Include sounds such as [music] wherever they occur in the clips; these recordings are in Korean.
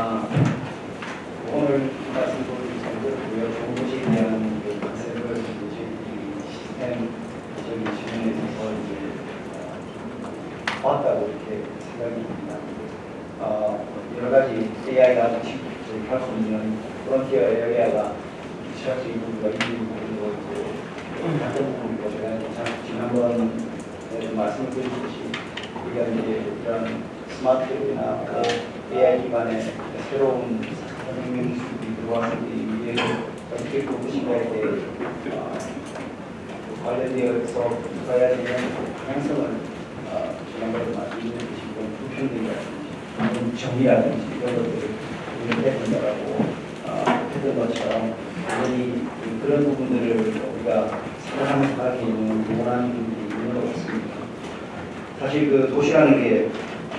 아, 오늘 말씀 보여주신 정도고요. 좋은 도시에 대한 그 컨셉을 이제 이 시스템적인 측면에 있어서 이제 어, 봤다고 이렇게 생각이 듭니다. 어, 여러 가지 AI가 같이 할 수 있는 프론티어 AI가 취할 수 있는 부분과 있는 부분도 이제 같은 부분이고 제가 참 지난번에 좀 말씀을 드렸듯이 우리가 이제 이런 스마트나 그 AI 기반의 새로운 혁명 기술이 들어왔을 때 이게 어떻게 그것인가에 대해 어, 관련되어서 가야 되는 방향성을 어, 지난번에 말씀드렸듯이 좀 정의라든지 이런 것들을 우리가 해본다라고 어, 했던 것처럼 당연히 그런 부분들을 우리가 생각하면서 하기 있는 원하는 부분이 있는 것 같습니다. 사실 그 도시라는 게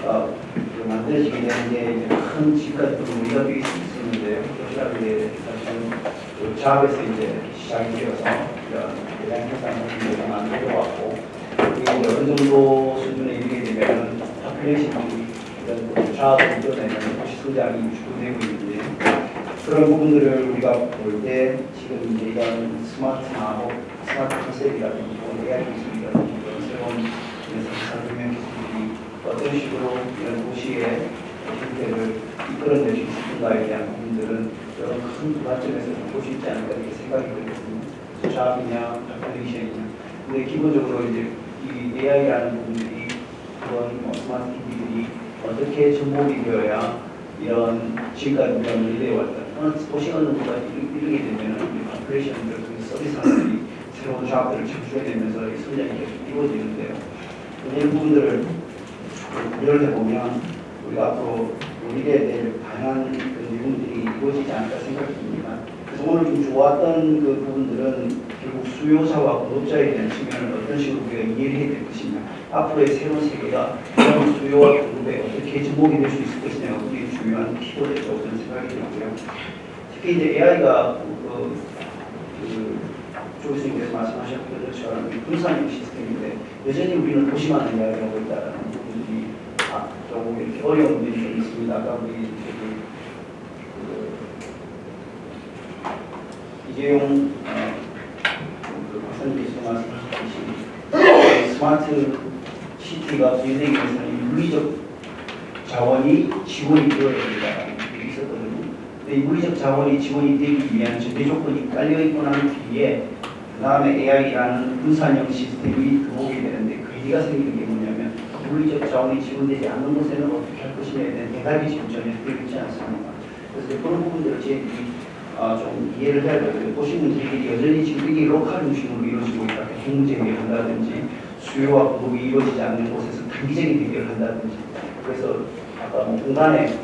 어, 그 만들어지게 되는 게 이제 큰 집까지 우리가 뛸수 있었는데 도시라는 게 사실은 그 작업에서 이제 시작이 되어서 이런 대량 생산을 만들어 왔고 그리고 어느 정도 수준에 이르게 되면 파퓰레이션이 이런 이끌어내는 도시 성장이 주도되고 있는데 그런 부분들을 우리가 볼 때 지금 이제 이런 스마트하고 스마트 컨셉이라든지 AI 기술이라든지 이런 새로운 생산 기술이 어떤 식으로 이런 도시의 형태를 이끌어낼 수 있을까에 대한 부분들은 여러 큰 관점에서 볼 수 있지 않을까 이렇게 생각이 들거든요. job이냐, population이냐. 근데 기본적으로 이제 이 AI라는 부분들이 그런 뭐 스마트 기기들이 어떻게 접목이 되어야 이런 지금까지 우리가 밀려왔던 어느 정도가 이르게 되면 파퓰레이션들, 서비스들이 새로운 작업들을 창출해 내면서 성장이 계속 이루어지는데요. 이런 부분들을 고려를 해보면 우리가 앞으로 우리에 대해 다양한 그 내용들이 이루어지지 않을까 생각이 듭니다. 그래서 오늘 좀 좋았던 그 부분들은 수요자와 공급자에 대한 측면을 어떤 식으로 우리가 이해를 해야 될 것이냐 앞으로의 새로운 세계가 그런 수요와 공급에 어떻게 접목이 될 수 있을 것이냐가 우리 중요한 키워드라고 저는 생각이 들고요. 특히 이제 AI가 그, 그 조 교수님께서 말씀하셨던 것처럼 분산형 시스템인데 여전히 우리는 도시만을 이야기하고 있다는 부분들이 아, 조금 이렇게 어려운 부분이 좀 있습니다. 아까 우리 저기 그 이재용 어, 그 박사님께서 말씀하셨듯이 스마트 시티가 부여되기 위해서는 물리적 자원이 지원이 되어야 된다는 게 있었거든요. 근데 이 물리적 자원이 지원이 되기 위한 전제 조건이 깔려 있고 난 뒤에 그 다음에 AI라는 분산형 시스템이 들어오게 되는데 그 얘기가 생기는 게 뭐냐면 물리적 자원이 지원되지 않는 곳에는 어떻게 할 것이냐에 대한 대답이 지금 전혀 되어 있지 않습니다. 그래서 그런 부분들을 저희들이 어, 좀 이해를 해야 되거든요. 도시 문제들이 여전히 지금 이게 로컬 중심으로 이루어지고 있다. 경제 해결한다든지 수요와 공급이 이루어지지 않는 곳에서 단기적인 해결을 한다든지 그래서 아까 뭐 공간에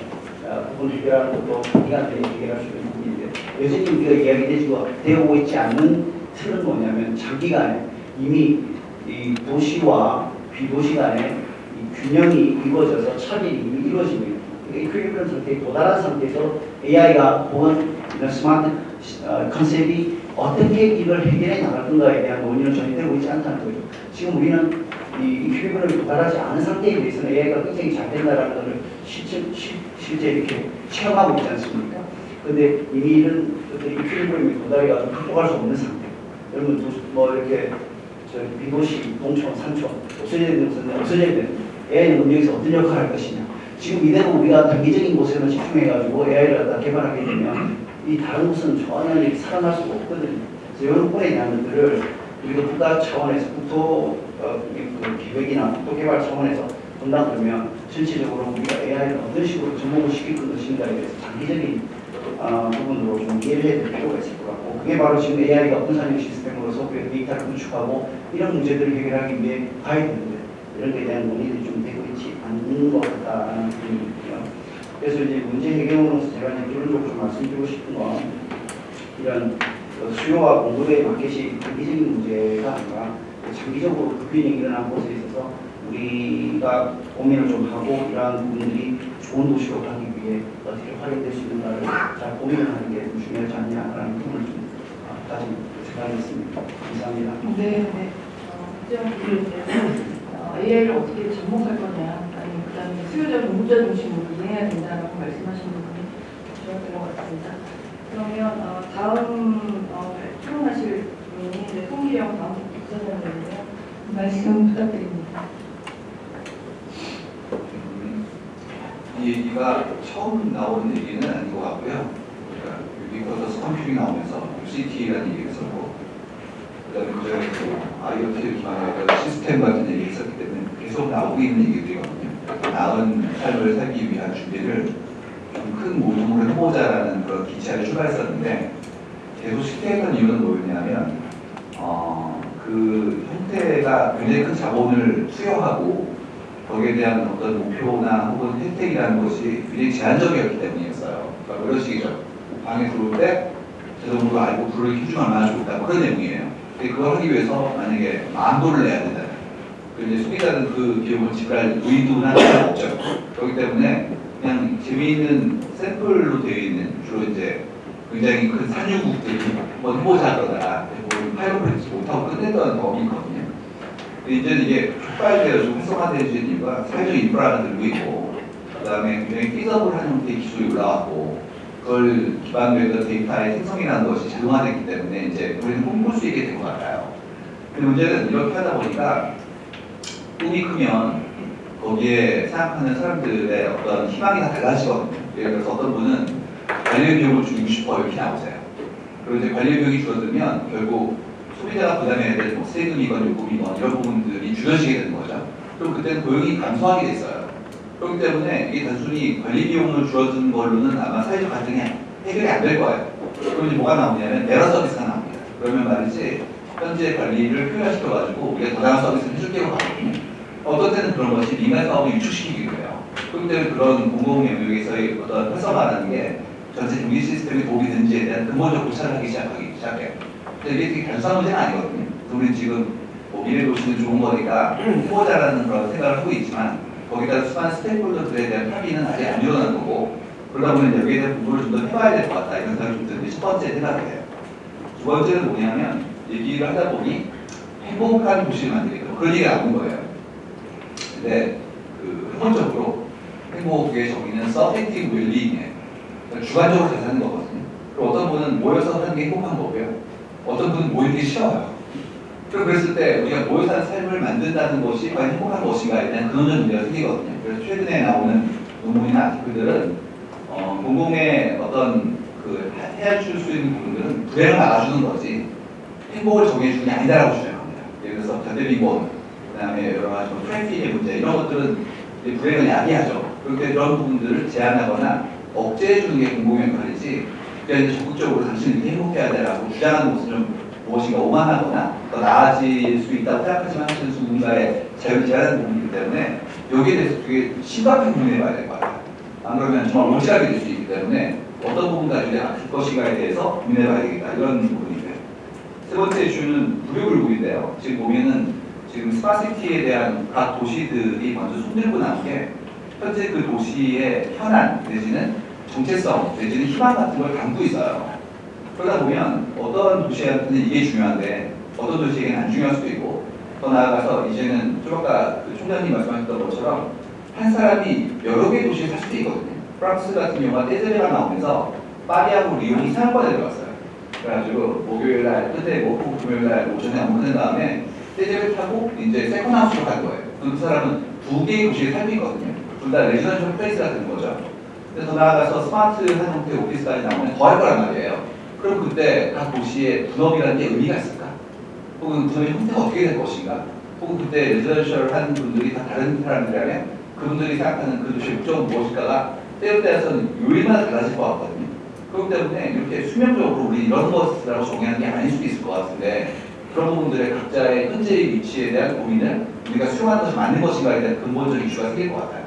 어, 부분 해결하는 것도 단기간 내에 해결할 수 있는 부분인데 여전히 우리가 이야기되고 되고 있지 않는 틀은 뭐냐면 장기간에 이미 이 도시와 비도시 간의 이 균형이 이루어져서 차별이 이미 이루어지고 있는 이 이퀄리브럼 상태에 도달한 상태에서 AI가 혹은 이런 스마트 어, 컨셉이 어떻게 이걸 해결해 나갈 건가에 대한 논의는 전혀 되고 있지 않다는 거죠. 지금 우리는 이 이퀄리브럼에 도달하지 않은 상태에 대해서는 AI가 굉장히 잘 된다는 것을 실제, 실, 실제 이렇게 체험하고 있지 않습니까? 근데 이미 이런 어떤 이퀄리브럼에 도달해가지고 극복할 수 없는 상태. 여러분 도- 뭐 이렇게 저 비도시, 동촌, 산촌 없어져야 되는 것은 없어져야 되는 AI는 여기서 어떤 역할을 할 것이냐. 지금 이대로 우리가 단기적인 곳에만 집중해가지고 AI를 개발하게 되면 이 다른 곳은 이렇게 살아날 수가 없거든요. 그래서 이런 대한 것들을 우리가 국가 차원에서 국토 어, 그 기획이나 국토 개발 차원에서 본다 그러면 전체적으로 우리가 AI를 어떤 식으로 접목을 시킬 것인가에 대해서 장기적인 어, 부분으로 좀 이해를 해야 될 필요가 있을 것 같고 그게 바로 지금 AI가 분산형 시스템으로서 그 데이터를 구축하고 이런 문제들을 해결하기 위해 가야 되는데 이런 데에 대한 논의들이 좀 되고 있지 않는 것 같다는 느낌이. 그래서 이제 문제 해결으로서 제가 이제 결론적으로 좀 말씀드리고 싶은 건 이런 그 수요와 공급의 마켓이 단기적인 문제가 아니라 장기적으로 급변이 일어난 곳에 있어서 우리가 고민을 좀 하고 이러한 부분들이 좋은 도시로 가기 위해 어떻게 활용될 수 있는가를 잘 고민을 하는 게좀 중요하지 않냐라는 부분을 좀 아, 가진 생각이 있습니다. 감사합니다. 네, 네. 어, 문제는 어, AI를 어떻게 접목할 거냐, 수요자 공급자 중심으로 이해해야 된다라고 말씀하신 부분이 감사합니다. 그러면 어, 다음 어, 토론하실 분이 이제 송기영 다음 국장님인데요. 말씀 부탁드립니다. 음, 이 얘기가 처음 나오는 얘기는 아닌 것 같고요. 그러니까 유비쿼터스 컴퓨팅 나오면서 U-City라는 얘기를 했었고 그다음에 그전에 또 IoT를 한 시스템 같은 얘기 했었기 때문에 계속 나오고 있는 얘기들이거든요. 나은 삶을 살기 위한 준비를 좀 큰 모둠으로 해보자라는 그런 기차를 출발했었는데 계속 실패했던 이유는 뭐였냐면 어, 그 형태가 굉장히 큰 자본을 투여하고 거기에 대한 어떤 목표나 혹은 혜택이라는 것이 굉장히 제한적이었기 때문이었어요. 그러니까 이런 식이죠. 방에 들어올 때 자동으로 알고 불을 켜주면 얼마나 좋다 뭐 그런 내용이에요. 근데 그걸 하기 위해서 만약에 만 불을 내야 된다. 그럼 이제 소비자는 그 비용을 지불할 의도나 의사가 없죠. 그렇기 때문에 그냥 재미있는 샘플로 되어 있는 주로 이제 굉장히 큰 산유국들이 한번 해보자 그러다가 뭐 파이로프리지 못하고 끝냈던 법이 있거든요. 근데 이제는 이게 촉발되어 좀 활성화되는 이유가 사회적 인프라가 늘고 있고 그 다음에 굉장히 피저블한 형태의 기술이 올라왔고 그걸 기반으로 했던 데이터의 생성이라는 것이 자동화됐기 때문에 이제 우리는 꿈꿀 수 있게 된 것 같아요. 근데 문제는 이렇게 하다 보니까 꿈이 크면 거기에 생각하는 사람들의 어떤 희망이 다 달라지거든요. 예를 들어서 어떤 분은 관리 비용을 줄이고 싶어 이렇게 나오세요. 그리고 이제 관리 비용이 줄어들면 결국 소비자가 부담해야 될 뭐 세금이건 요금이건 이런 부분들이 줄여지게 되는 거죠. 그럼 그때는 고용이 감소하게 돼 있어요. 그렇기 때문에 이게 단순히 관리 비용을 줄어드는 걸로는 아마 사회적 갈등이 해결이 안 될 거예요. 그럼 이제 뭐가 나오냐면 에러 서비스가 나옵니다. 그러면 말이지 현재 관리를 효율화시켜가지고 우리가 더 나은 서비스를 해줄게요. 어떤 때는 그런 것이 민간 사업을 유축시키기도 해요. 그렇기 때문에 그런 공공 영역에서의 어떤 활성화라는 게 전체 시스템에 도움이 되는지에 대한 근본적 고찰을 하기 시작하기 시작해요. 근데 이게 되게 단순한 문제는 아니거든요. 우리는 지금 뭐 미래 도시는 좋은 거니까 [clears throat] 해보자라는 그런 생각을 하고 있지만 거기다 수많은 stakeholder들에 대한 합의는 아직 안 일어난 거고 그러다 보니 여기에 대한 공부를 좀 더 해봐야 될 것 같다 이런 생각이 좀 드는데 첫 번째 생각이에요. 두 번째는 뭐냐면 얘기를 하다 보니 행복한 도시를 만들겠다 뭐 그런 얘기가 나온 거예요. 근데 그 근본적으로 행복의 정의는 subjective well-being이에요. 그러니까 주관적으로 잘 사는 거거든요. 그리고 어떤 분은 모여서 사는 게 행복한 거고요. 어떤 분은 모이는 게 싫어요. 그랬을 때 우리가 모여 사는 삶을 만든다는 것이 과연 행복한 것인가에 대한 근원적 문제가 생기거든요. 그래서 최근에 나오는 논문이나 아티클들은 어, 공공의 어떤 그 해- 해줄 수 있는 부분들은 불행을 막아주는 거지 행복을 정해주는 게 아니다라고 주장합니다. 예를 들어서 자대비권, 그 다음에 여러 가지 뭐 트래픽의 문제 이런 것들은 불행을 야기하죠. 때문에 이런 부분들을 제한하거나 억제해 주는 게 공공의 역할이지 그러니까 적극적으로 당신은 행복해야 돼라고 주장하는 좀 무엇인가 오만하거나 더 나아질 수 있다고 생각하지만 사실 누군가의 자유를 제한하는 부분이기 때문에 여기에 대해서 되게 심각하게 고민해 봐야 될 것 같아요. 안 그러면 정말 오지랖이 될수 있기 때문에 어떤 부분 가지고 내가 바뀔 것인가에 대해서 고민해 봐야 되겠다 이런 부분이고요. 세 번째 이슈는 부류불급인데요. 지금 보면은 지금 스마시티에 대한 각 도시들이 먼저 손들고 나온 게 현재 그 도시의 현안 내지는 정체성 내지는 희망 같은 걸 담고 있어요. 그러다 보면 어떤 도시한테는 이게 중요한데 어떤 도시에게는 안 중요할 수도 있고 더 나아가서 이제는 좀 아까 그 총장님 말씀하셨던 것처럼 한 사람이 여러 개의 도시에 살 수도 있거든요. 프랑스 같은 경우가 떼제레가 나오면서 파리하고 리옹이 상권에 들어갔어요. 그래가지고 목요일 날 끝내고 혹은 금요일 날 오전에 업무한 다음에 떼제를 타고 이제 세컨하우스로 갈 거예요. 그 사람은 두 개의 도시에 살고 있거든요. 둘 다 residential place가 되는 거죠. 그래서 더 나아가서 스마트한 형태의 오피스까지 나오면 더할 거란 말이에요. 그럼 그때 각 도시의 분업이라는 게 의미가 있을까? 혹은 분업의 형태가 어떻게 될 것인가? 혹은 그때 residential 한 분들이 다 다른 사람들이라면 그분들이 생각하는 그 도시의 목적은 무엇일까가 때에 따라서는 요일마다 달라질 것 같거든요. 그렇기 때문에 이렇게 수면적으로 우리 이런 것이라고 정의하는 게 아닐 수도 있을 것 같은데 그런 부분들의 각자의 현재의 위치에 대한 고민을 우리가 수용하는 것이 맞는 것인가에 대한 근본적인 이슈가 생길 것 같아요.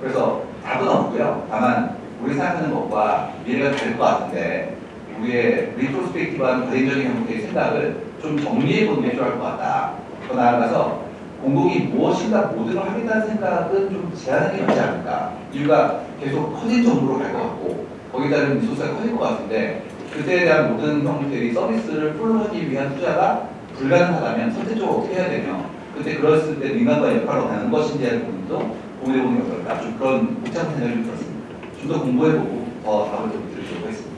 그래서 답은 없고요. 다만 우리 생각하는 것과 미래가 다를 것 같은데 우리의 retrospective한 과거적인 형태의 생각을 좀 정리해 보는 게 필요할 것 같다. 더 나아가서 공공이 무엇인가 모두를 하겠다는 생각은 좀게 맞지 않을까. 이유가 계속 커진 정도로 갈 것 같고 거기에 따른 resource가 커질 것 같은데 그때에 대한 모든 형태의 서비스를 full로 하기 위한 투자가 불가능하다면 선택적으로 해야 되며 그때 그랬을 때 민간과의 역할을 하는 것인지에 대한 부분도 고민해보는 게 어떨까 좀 그런 복잡한 생각이 좀 들었습니다. 좀 더 공부해보고 더 답을 좀 드리도록 하겠습니다.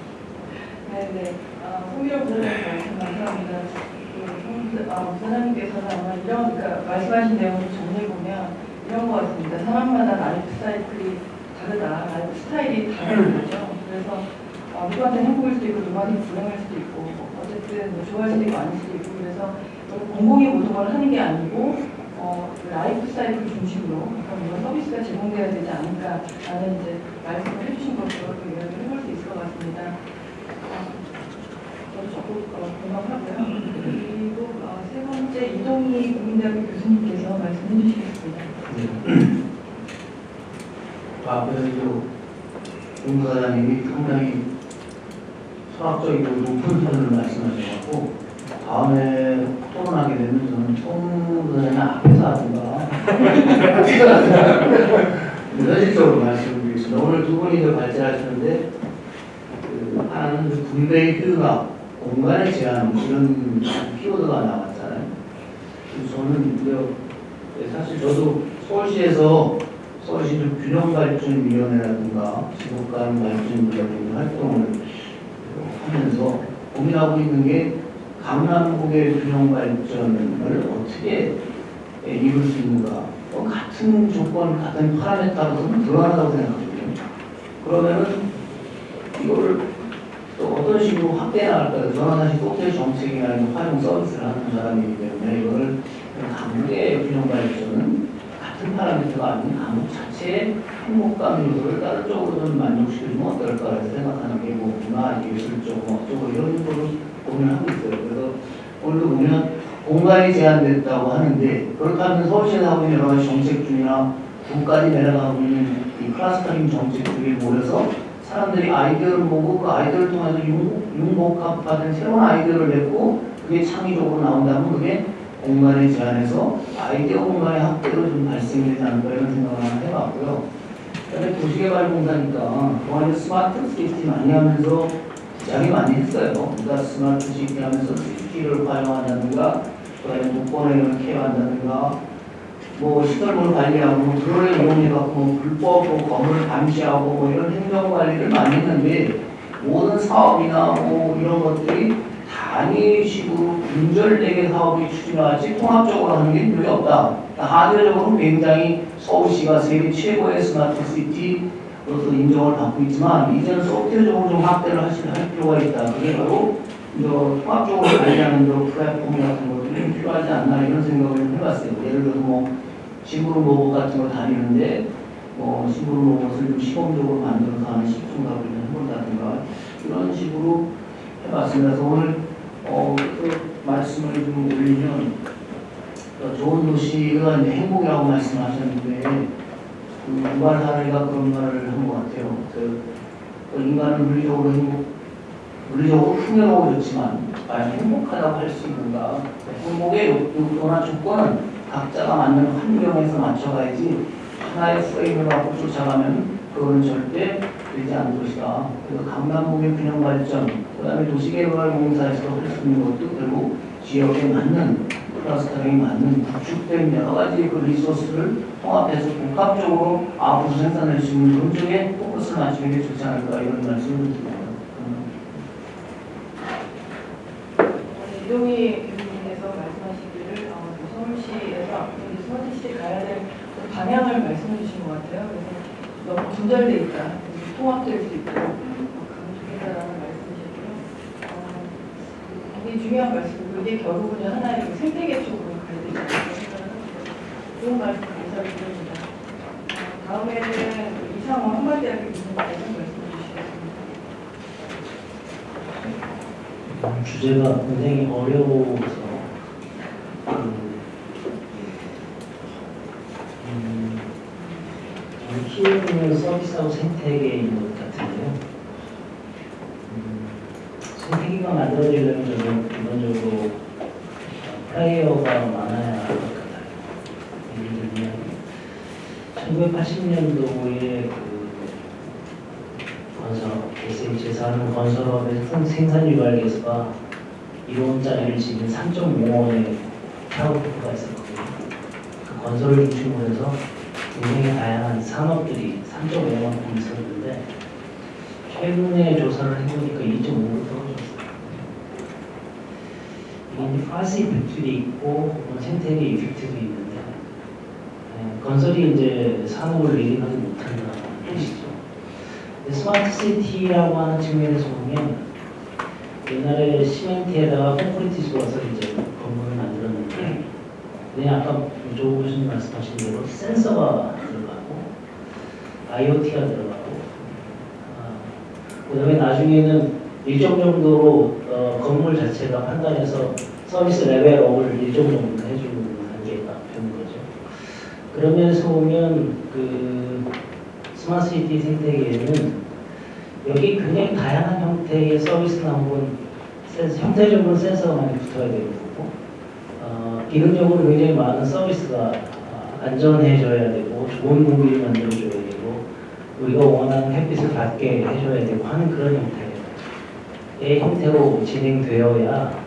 네네. 아, 송미령 부사장님 말씀 감사합니다. 그, 송- 아, 이런, 그러니까 말씀하신 내용을 정리해보면 이런 것 같습니다. 사람마다 라이프 사이클이 다르다. 라이프 스타일이 다른 거죠. 그래서 어, 누구한테 행복일 수도 있고 누구한테 불행할 수도 있고 뭐 어쨌든 뭐 좋아할 수도 있고 아닐 수도 있고 그래서 공공의 모든 걸 하는 게 아니고 어, 그 라이프 사이클 중심으로 이런 서비스가 제공돼야 되지 않을까라는 이제 말씀을 해주신 것으로 또 이야기를 해볼 수 있을 것 같습니다. 어, 저도 적극 어, 공감하고요. 그리고 어, 세 번째 이동희 국민대학교 교수님께서 말씀해 주시겠습니다. 앞에서 공사장님이 상당히 철학적이고 높은 수준을 말씀하셔갖고 다음에 하게 되면 저는 총무사장님 앞에서 하든가 [laughs] 현실적으로 말씀드리겠습니다. 오늘 두 분이 더 발제하시는데 그 하나는 그 군대의 휴가, 공간의 제한 이런 키워드가 나왔잖아요. 저는 이제 사실 저도 서울시에서 서울시 좀 균형발전위원회라든가 지속가능발전위원회 활동을 하면서 고민하고 있는 게 강남국의 균형발전을 어떻게 이룰 수 있는가 어, 같은 조건, 같은 파라메타로서는 불안하다고 생각하거든요. 그러면은 이거를 또 어떤 식으로 확대해 나갈까요? 저는 사실 정책이나 이런 활용 서비스를 하는 사람이기 때문에 이거를 강국의 균형발전은 같은 파라미터가 아닌 강국 자체의 행복감 요소를 다른 쪽으로 좀 만족시켜주면 어떨까 생각하는 게뭐 문화, 예술적, 뭐 어쩌고 이런 거를 고민하고 있어요. 오늘도 보면 공간이 제한됐다고 하는데 그렇다면 서울시에서 하고 있는 여러 가지 정책 중이나 국까지 내려가고 있는 이 clustering 정책들이 모여서 사람들이 아이디어를 보고 그 아이디어를 통해서 융, 융복합하는 새로운 아이디어를 냈고 그게 창의적으로 나온다면 그게 공간의 제한에서 아이디어 공간의 확대로 좀 발생이 되지 않을까 이런 생각을 하나 해봤고요. 그다음에 도시개발공사니까 그동안에 스마트 시티 많이 하면서 시작이 많이 했어요. 그러니까 스마트 시티 하면서 CCTV를 활용한다든가 그다음에 도권을 care한다든가 뭐 시설물 관리하고 뭐 그걸 이용해갖고 뭐 불법 뭐 건물 감시하고 뭐 이런 행정 관리를 많이 했는데 모든 사업이나 뭐 이런 것들이 단위식으로 분절되게 사업이 추진하지 통합적으로 하는 게 별로 없다. 하드적으로 굉장히 서울시가 세계 최고의 스마트 시티로서 인정을 받고 있지만 이제는 소프트웨어적으로 좀 확대를 하실 할 필요가 있다. 그게 바로 이제 통합적으로 관리하는 저 플랫폼 같은 것들이 좀 필요하지 않나 이런 생각을 좀 해봤어요. 예를 들어서 뭐 시부르 로봇 같은 거 다니는데 뭐 시부르 로봇을 좀 시범적으로 만들어서 하는 시중가를 해본다든가 이런 식으로 해봤습니다. 그래서 오늘 어, 그 말씀을 좀 올리면 어, 좋은 도시가 이제 행복이라고 말씀하셨는데 그 유발 사례가 그런 말을 한 것 같아요. 그, 그 인간은 물리적으로 행복, 물리적으로 풍요로고 좋지만 과연 행복하다고 할 수 있는가? 행복의 욕- 욕구나 조건은 각자가 맞는 환경에서 맞춰가야지 하나의 프레임을 갖고 쫓아가면 그거는 절대 되지 않을 것이다. 그래서 강남국의 균형 발전, 그 다음에 도시개발공사에서 할 수 있는 것도 결국 지역에 맞는 clustering이 맞는 구축된 여러 가지 그 resource를 통합해서 복합적으로 앞으로 생산할 수 있는 그런 쪽에 포커스를 맞추는 게 좋지 않을까 이런 말씀을 드립니다. 음. 네, 이동희 교수님께서 말씀하시기를 어, 그 서울시에서 앞으로 이 스마트시티 가야 될그 방향을 말씀해 주신 것 같아요. 그래서 너무 분절돼 있다, 통합될 수 있고 어, 강조된다라는 말씀이셨고요. 어, 굉장히 중요한 말씀이고 이게 결국은 하나의 그 생태계 쪽으로 가야 되지 않을까 생각을 합니다. 좋은 말씀 감사를 드립니다. 어, 다음에는 그 이상원 한마디 하게 교수님께서 말씀해 주시겠습니다. 음, 주제가 굉장히 어려워서 그, 음, 저는 키우는 서비스하고 생태계인 것 같은데요. 음, 생태계가 만들어지려면 기본적으로 어, 플레이어가 많아야 할 것 같아요. 예를 들면 1980년도에 그 건설업, SH에서 하는 건설업의 생- 생산 유발계수가 1원짜리를 지금 3.5원에 타고가 있었거든요. 그 건설을 중심으로 해서 굉장히 다양한 산업들이 3.5원이 있었는데 최근에 조사를 해보니까 2.5로 떨어졌어요. 이게 파스 이펙트도 있고 생태계 이펙트도 있는데 예, 건설이 이제 산업을 리딩하지 못한다는 뜻이죠. 스마트 시티라고 하는 측면에서 보면 옛날에 시멘트에다가 콘크리트 집어서 이제 건물을 만들었는데 그냥 아까 조 교수님 말씀하신 대로 센서가 들어가고 IoT가 들어가고 아, 그다음에 나중에는 일정 정도로 어, 건물 자체가 판단해서 서비스 레벨업을 일정 정도 해주는 단계가 되는 거죠. 그런 면에서 보면 그 스마트 시티 생태계에는 여기 굉장히 다양한 형태의 서비스나 혹은 형태적으로 센서가 많이 붙어야 되는 거고 어, 기능적으로 굉장히 많은 서비스가 어, 안전해져야 되고 좋은 공기를 만들어줘야 되고 우리가 원하는 햇빛을 받게 해줘야 되고 하는 그런 형태의 형태로 진행되어야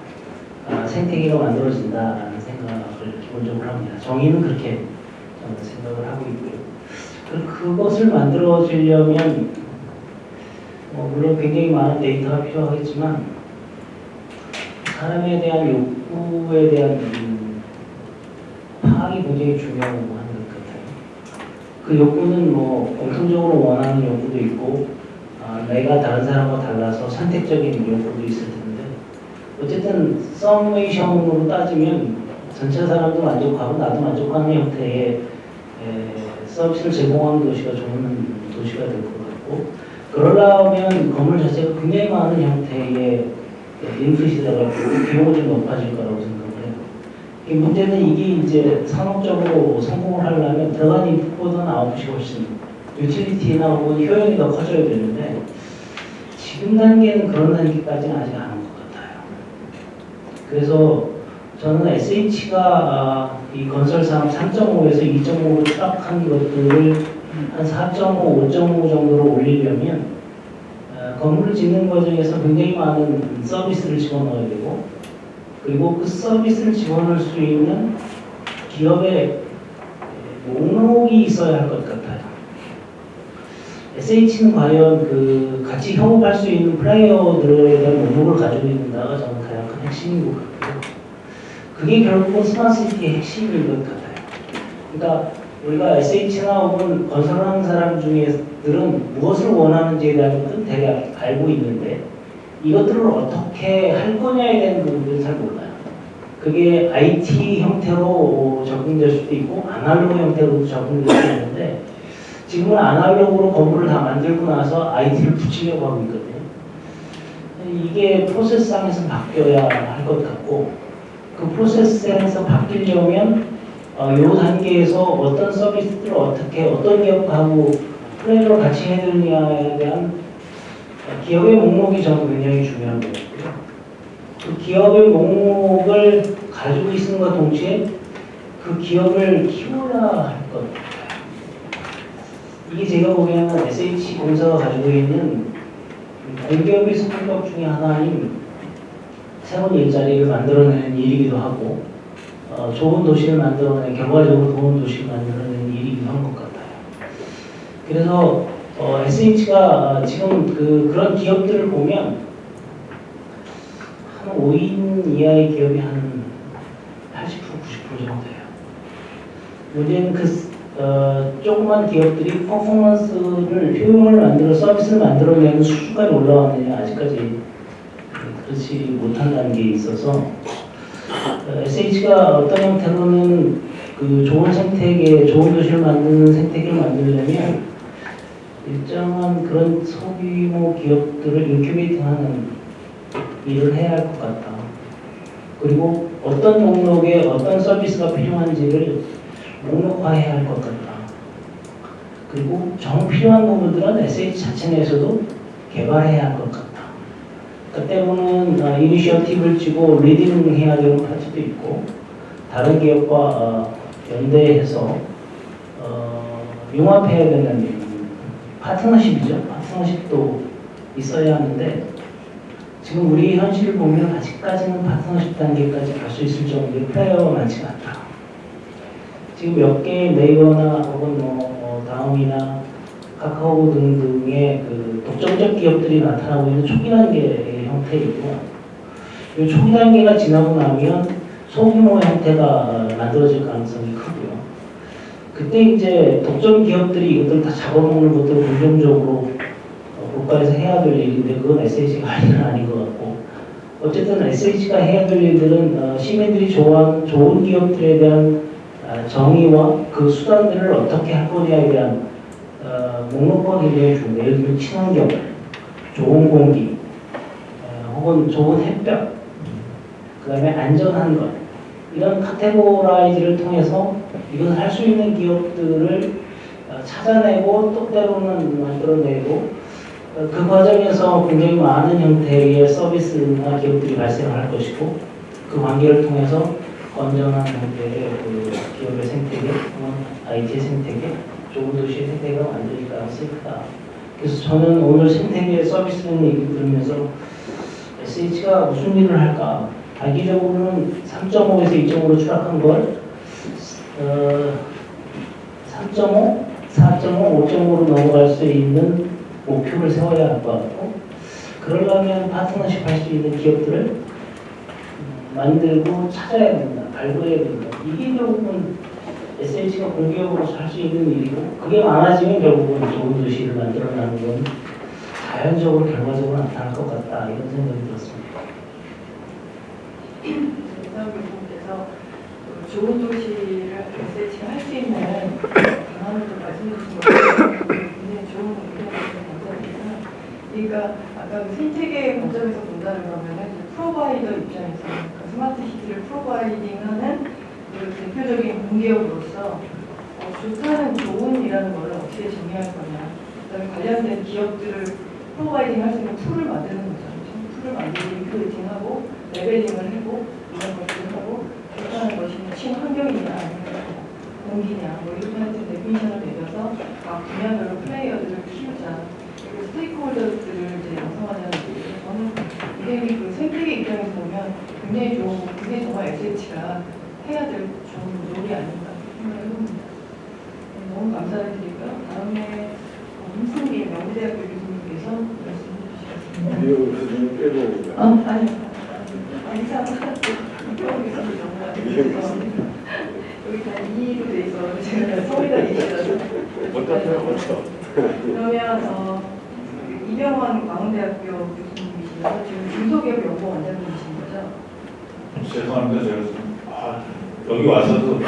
아, 생태계가 만들어진다라는 생각을 기본적으로 합니다. 정의는 그렇게 저는 생각을 하고 있고요. 그- 그것을 만들어지려면 어, 물론 굉장히 많은 데이터가 필요하겠지만 사람에 대한 욕구에 대한 음, 파악이 굉장히 중요한 것 같아요. 그 욕구는 뭐 공통적으로 원하는 욕구도 있고 아, 내가 다른 사람과 달라서 선택적인 욕구도 있을 텐데 어쨌든 서메이션으로 따지면 전체 사람도 만족하고 나도 만족하는 형태의 에, 서비스를 제공하는 도시가 좋은 도시가 될 것 같고 그러려면 건물 자체가 굉장히 많은 형태의 들어가고 비용이 좀 높아질 거라고 생각을 해요. 이 문제는 이게 이제 산업적으로 성공을 하려면 들어간 인풋보다는 아웃풋이 훨씬 유틸리티나 혹은 효용이 더 커져야 되는데 지금 단계는 그런 단계까지는 아직 안 온 것 같아요. 그래서 저는 SH가 아, 이 건설 사업 3.5에서 2.5로 추락한 것들을 한 4.5, 5.5 정도로 올리려면 어, 건물을 짓는 과정에서 굉장히 많은 서비스를 집어넣어야 되고 그리고 그 서비스를 집어넣을 수 있는 기업의 목록이 있어야 할 것 같아요. SH는 과연 그 같이 협업할 수 있는 플레이어들에 대한 목록을 가지고 있는가가 저는 가장 큰 핵심인 것 같고요. 그게 결국은 스마트시티의 핵심인 것 같아요. 그러니까 우리가 SH나 혹은 건설하는 사람 중에 들은 무엇을 원하는지에 대한 것은 대략 알고 있는데 이것들을 어떻게 할 거냐에 대한 부분들은 잘 몰라요. 그게 IT 형태로 적용될 수도 있고 아날로그 형태로도 적용될 수 있는데 지금은 아날로그로 건물을 다 만들고 나서 IT를 붙이려고 하고 있거든요. 이게 프로세스상에서 바뀌어야 할 것 같고 그 프로세스에서 바뀌려면 어, 이 단계에서 어떤 서비스들을 어떻게 어떤 기업하고 플레이를 같이 해야 되느냐에 대한 어, 기업의 목록이 저는 굉장히 중요한 것 같고요. 그 기업의 목록을 가지고 것 동시에 그 기업을 키워야 할 것. 이게 제가 보기에는 SH 공사가 가지고 있는 공기업의 성격 중에 하나인 새로운 일자리를 만들어내는 일이기도 하고 어, 좋은 도시를 만들어내는 결과적으로 좋은 도시를 만들어내는 일이기도 한 것 같아요. 그래서 어, SH가 지금 그 그런 기업들을 보면 한 5인 이하의 기업이 한 80% 90% 정도 예요. 문제는 그 어, 조그만 기업들이 퍼포먼스를 효용을 만들어 서비스를 만들어내는 수준까지 올라왔느냐 아직까지 그렇지 못한 단계에 있어서 어, SH가 어떤 형태로는 그 좋은 생태계, 좋은 도시를 만드는 생태계를 만들려면 일정한 그런 소규모 기업들을 인큐베이팅하는 일을 해야 할 것 같다. 그리고 어떤 목록에 어떤 서비스가 필요한지를 목록화해야 할 것 같다. 그리고 정 필요한 부분들은 SH 자체 내에서도 개발해야 할 것 같다. 그 때문은 어, initiative를 쥐고 leading 해야 되는 파트도 있고 다른 기업과 어, 연대해서 어, 융합해야 되는 파트너십이죠. 파트너십도 있어야 하는데 지금 우리 현실을 보면 아직까지는 파트너십 단계까지 갈 수 있을 정도의 플레이어가 많지가 않다. 지금 몇 개의 네이버나 혹은 뭐 어, 다음이나 카카오 등등의 그 독점적 기업들이 나타나고 있는 초기 단계의 형태이고 이 초기 단계가 지나고 나면 소규모 형태가 만들어질 가능성이 크고요. 그때 이제 독점 기업들이 이것들 다 잡아먹는 것도 긍정적으로 어, 국가에서 해야 될 일인데 그건 SH가 할 일은 아닌 것 같고 어쨌든 SH가 해야 될 일들은 어, 시민들이 좋아하는 좋은 기업들에 대한 아, 정의와 그 수단들을 어떻게 할 거냐에 대한 어, 목록과 굉장히 중요해요. 예를 들면 친환경, 좋은 공기, 어, 혹은 좋은 햇볕, 그 다음에 안전한 것 이런 카테고라이즈를 통해서 이것을 할수 있는 기업들을 어, 찾아내고 또 때로는 만들어내고 어, 그 과정에서 굉장히 많은 형태의 서비스나 기업들이 발생할 것이고 그 관계를 통해서 건전한 형태의 그 기업의 생태계, 또는 IT 생태계, 좋은 도시의 생태계가 만들어질 가능성이 크다. 그래서 저는 오늘 생태계 서비스라는 얘기 들으면서 SH가 무슨 일을 할까? 단기적으로는 3.5에서 2.5로 추락한 걸 어, 3.5, 4.5, 5.5로 넘어갈 수 있는 목표를 세워야 할 것 같고 그러려면 파트너십 할 수 있는 기업들을 음, 만들고 찾아야 된다, 발굴해야 된다. 이게 결국은 SH가 공기업으로서 할 수 있는 일이고 그게 많아지면 결국은 좋은 도시를 만들어내는 건 자연적으로 결과적으로 나타날 것 같다 이런 생각이 들었습니다. [clears throat] 좋은 도시를 SH가 할수 있는 방안을 좀 말씀해 주신 것 같아요. 굉장히 좋은 감사드리고요. 그러니까 아까 그 생태계 관점에서 거면은 이제 프로바이더 입장에서 그러니까 스마트 시티를 프로바이딩하는 그 대표적인 공기업으로서 어, 좋다는 좋은이라는 걸 어떻게 정의할 거냐. 그다음에 관련된 기업들을 providing 할 수 있는 tool을 만드는 거죠. tool을 만들고 recruiting하고 leveling을 하고 친환경이냐 아니면 공기냐 뭐 이렇게 하여튼 definition을 내려서 각 분야별로 플레이어들을 키우자 그리고 stakeholder들을 이제 양성하자는 얘기죠. 저는 굉장히 그 생태계 입장에서 보면 굉장히 좋은 그게 정말 SH가 해야 될 좋은 role이 아닌가 생각을 해봅니다. 네, 너무 감사를 드리고요. 다음에 어, 홍승기 명대대학교 교수님께서 말씀해 주시겠습니다. 교수님 빼고 어, 아니요. 아니, 이상 교수님 정말 여기 다 2로 돼 있어. 제가 서울이다 얘기라서. 어떠세요? 어떠? 그러면 어, 이병헌 광운대학교 교수님이시면서 지금 중소기업 연구 원장님이신 거죠? 죄송합니다. 제가 좀, 아, 여기 와서도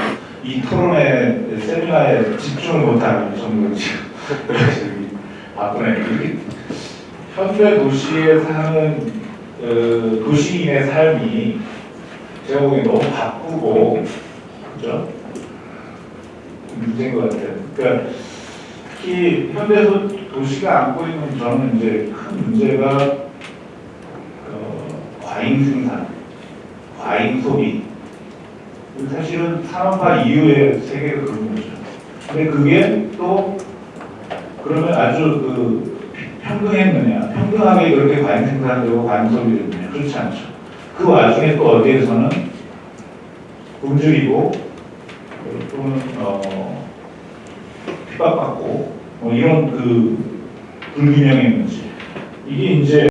이 토론회 세미나에 집중을 못하는 정도 지금 바쁘네. 현대 도시에 사는 어, 도시인의 삶이 보기엔 너무 바쁘고 그죠? 문제인 것 같아요. 그러니까 특히 현대 도- 도시가 안고 있는 저는 이제 큰 문제가 어, 과잉 생산. 과잉 소비. 사실은 산업화 이후의 세계가 그런 거죠. 근데 그게 또 그러면 아주 그 평등했느냐, 평등하게 그렇게 과잉 생산되고 과잉 소비를 했느냐, 그렇지 않죠. 그 와중에 또 어디에서는 굶주리고 또는 어, 핍박받고 뭐 이런 그 불균형의 문제. 이게 이제